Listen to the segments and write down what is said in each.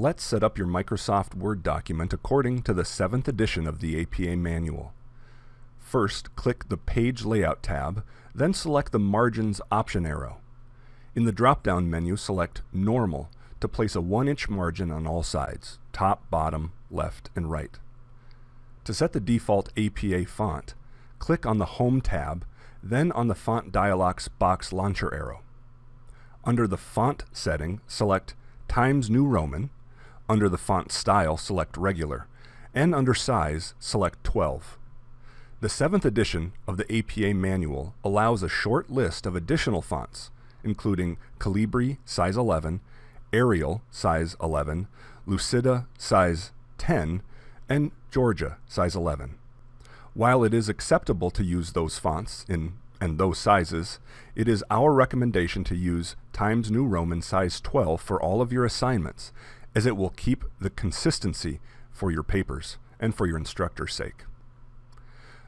Let's set up your Microsoft Word document according to the 7th edition of the APA manual. First, click the Page Layout tab, then select the Margins option arrow. In the drop-down menu, select Normal to place a 1-inch margin on all sides, top, bottom, left, and right. To set the default APA font, click on the Home tab, then on the Font Dialogs box launcher arrow. Under the Font setting, select Times New Roman, under the font style, select regular, and under size, select 12. The 7th edition of the APA manual allows a short list of additional fonts, including Calibri size 11, Arial size 11, Lucida size 10, and Georgia size 11. While it is acceptable to use those fonts in and those sizes, it is our recommendation to use Times New Roman size 12 for all of your assignments as it will keep the consistency for your papers and for your instructor's sake.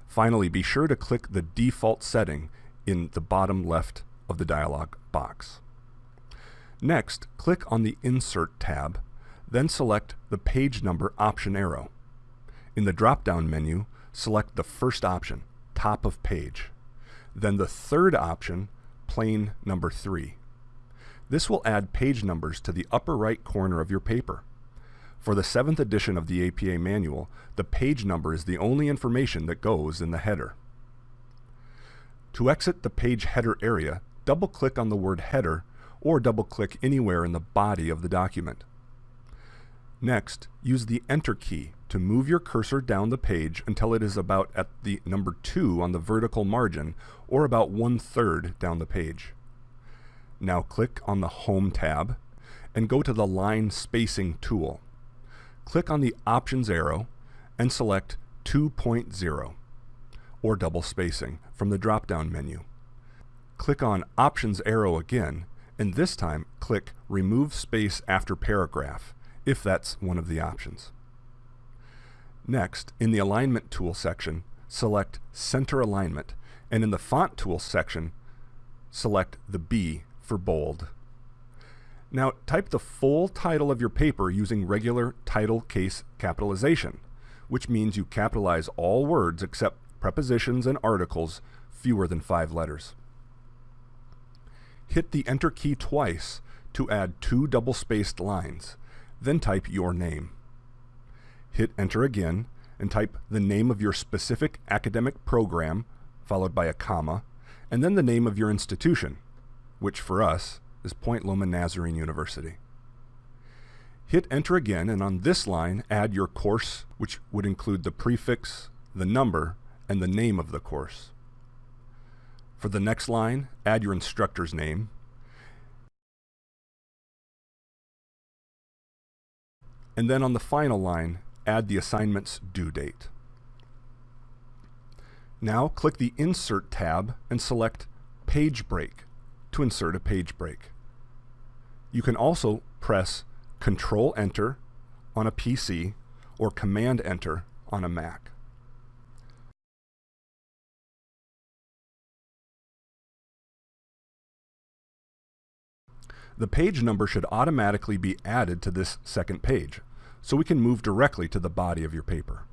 Finally, be sure to click the default setting in the bottom left of the dialog box. Next, click on the Insert tab, then select the Page Number option arrow. In the drop-down menu, select the first option, Top of Page. Then the third option, Plain Number 3. This will add page numbers to the upper right corner of your paper. For the 7th edition of the APA manual, the page number is the only information that goes in the header. To exit the page header area, double-click on the word header or double-click anywhere in the body of the document. Next, use the Enter key to move your cursor down the page until it is about at the number 2 on the vertical margin or about one-third down the page. Now click on the Home tab and go to the Line Spacing tool. Click on the Options arrow and select 2.0 or double spacing from the drop-down menu. Click on Options arrow again and this time click Remove Space After Paragraph if that's one of the options. Next, in the Alignment tool section, select Center Alignment and in the Font tool section, select the B for bold. Now type the full title of your paper using regular title case capitalization, which means you capitalize all words except prepositions and articles fewer than five letters. Hit the Enter key twice to add two double-spaced lines, then type your name. Hit Enter again and type the name of your specific academic program, followed by a comma, and then the name of your institution, which for us is Point Loma Nazarene University. Hit enter again and on this line add your course which would include the prefix, the number, and the name of the course. For the next line, add your instructor's name. And then on the final line, add the assignment's due date. Now click the Insert tab and select Page Break to insert a page break. You can also press Control Enter on a PC or Command Enter on a Mac. The page number should automatically be added to this second page, so we can move directly to the body of your paper.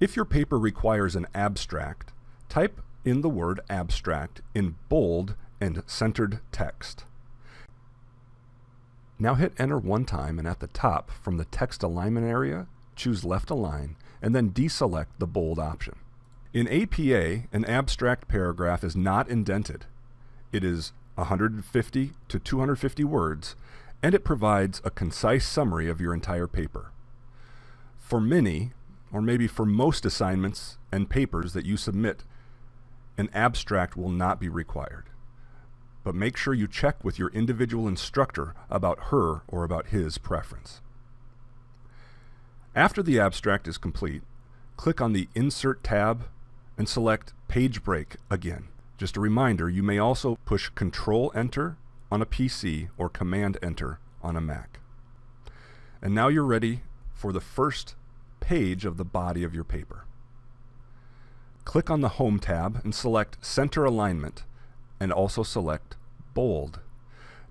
If your paper requires an abstract, type in the word abstract in bold and centered text. Now hit enter one time and at the top from the text alignment area, choose left align and then deselect the bold option. In APA, an abstract paragraph is not indented. It is 150 to 250 words and it provides a concise summary of your entire paper. For many, or maybe for most assignments and papers that you submit an abstract will not be required. But make sure you check with your individual instructor about her or about his preference. After the abstract is complete, click on the Insert tab and select Page Break again. Just a reminder, you may also push Control Enter on a PC or Command Enter on a Mac. And now you're ready for the first page of the body of your paper click on the Home tab and select Center Alignment and also select Bold.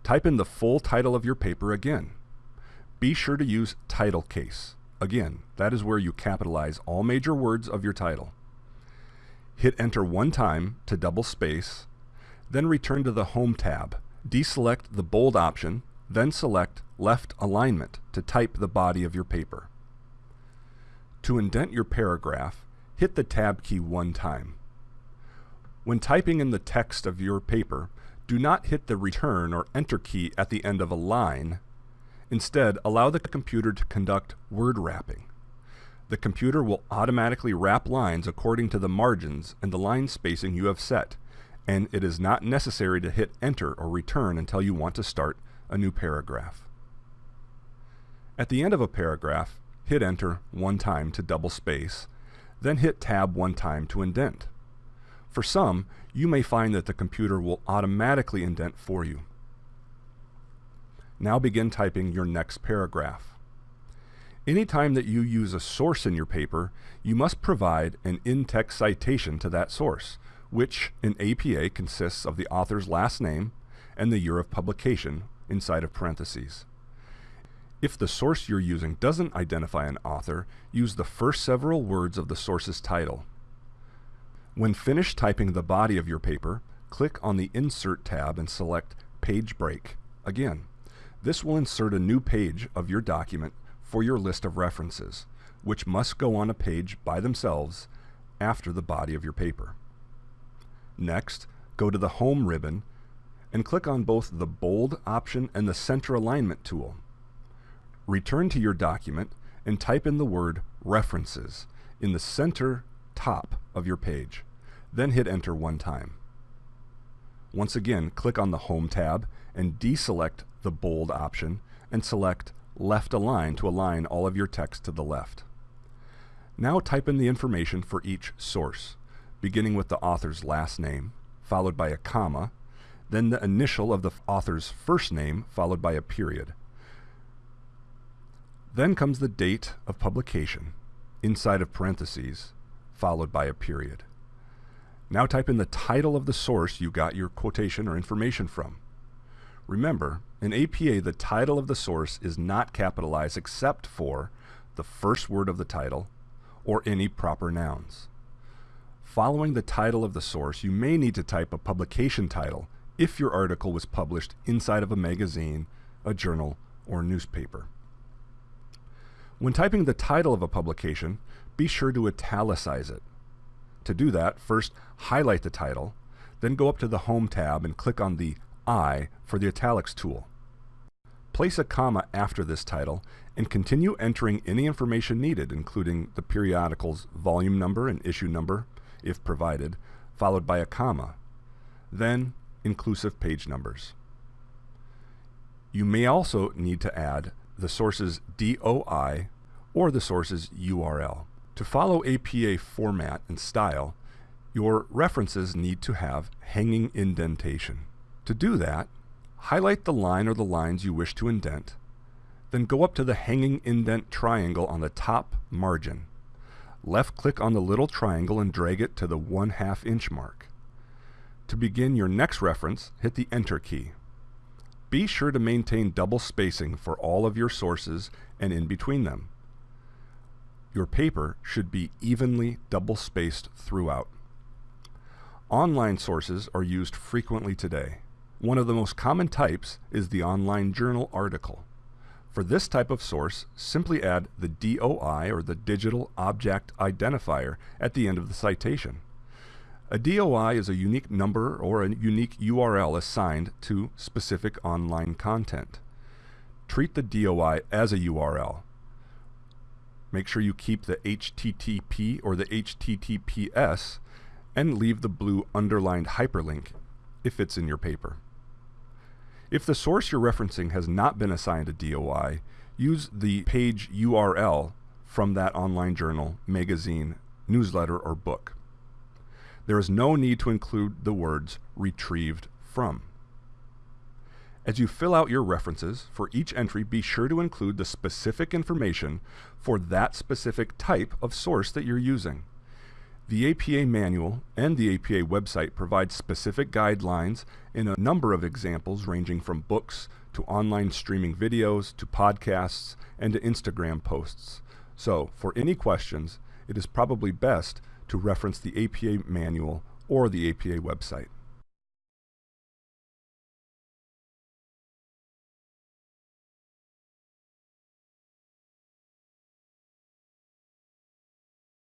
Type in the full title of your paper again. be sure to use title case. Again, that is where you capitalize all major words of your title. Hit enter one time to double space, then return to the Home tab. Deselect the bold option, then select left alignment to type the body of your paper. To indent your paragraph, hit the Tab key one time. When typing in the text of your paper, do not hit the return or enter key at the end of a line. Instead, allow the computer to conduct word wrapping. The computer will automatically wrap lines according to the margins and the line spacing you have set, and it is not necessary to hit enter or return until you want to start a new paragraph. At the end of a paragraph, hit enter one time to double space, then hit tab one time to indent. For some, you may find that the computer will automatically indent for you. Now begin typing your next paragraph. Anytime that you use a source in your paper, you must provide an in-text citation to that source, which in APA consists of the author's last name and the year of publication inside of parentheses. If the source you're using doesn't identify an author, use the first several words of the source's title. When finished typing the body of your paper, click on the Insert tab and select Page Break. Again, this will insert a new page of your document for your list of references, which must go on a page by themselves after the body of your paper. Next, go to the Home ribbon and click on both the Bold option and the Center Alignment tool. Return to your document and type in the word References in the center top of your page. Then hit Enter one time. Once again, click on the Home tab and deselect the Bold option and select Left Align to align all of your text to the left. Now type in the information for each source, beginning with the author's last name, followed by a comma, then the initial of the author's first name, followed by a period. Then comes the date of publication, inside of parentheses, followed by a period. Now type in the title of the source you got your quotation or information from. Remember, in APA, the title of the source is not capitalized except for the first word of the title or any proper nouns. Following the title of the source, you may need to type a publication title if your article was published inside of a magazine, a journal, or newspaper. When typing the title of a publication, be sure to italicize it. To do that, first highlight the title, then go up to the Home tab and click on the I for the italics tool. Place a comma after this title and continue entering any information needed, including the periodical's volume number and issue number, if provided, followed by a comma. Then, inclusive page numbers. You may also need to add the source's DOI or the source's URL. To follow APA format and style, your references need to have hanging indentation. To do that, highlight the line or the lines you wish to indent, then go up to the hanging indent triangle on the top margin. Left-click on the little triangle and drag it to the 1 half inch mark. To begin your next reference, hit the Enter key. Be sure to maintain double spacing for all of your sources and in between them. Your paper should be evenly double spaced throughout. Online sources are used frequently today. One of the most common types is the online journal article. For this type of source, simply add the DOI or the Digital Object Identifier at the end of the citation. A DOI is a unique number or a unique URL assigned to specific online content. Treat the DOI as a URL. Make sure you keep the HTTP or the HTTPS and leave the blue underlined hyperlink if it's in your paper. If the source you're referencing has not been assigned a DOI, use the page URL from that online journal, magazine, newsletter, or book there is no need to include the words retrieved from. As you fill out your references, for each entry be sure to include the specific information for that specific type of source that you're using. The APA manual and the APA website provide specific guidelines in a number of examples ranging from books to online streaming videos, to podcasts, and to Instagram posts. So, for any questions, it is probably best to reference the APA manual or the APA website.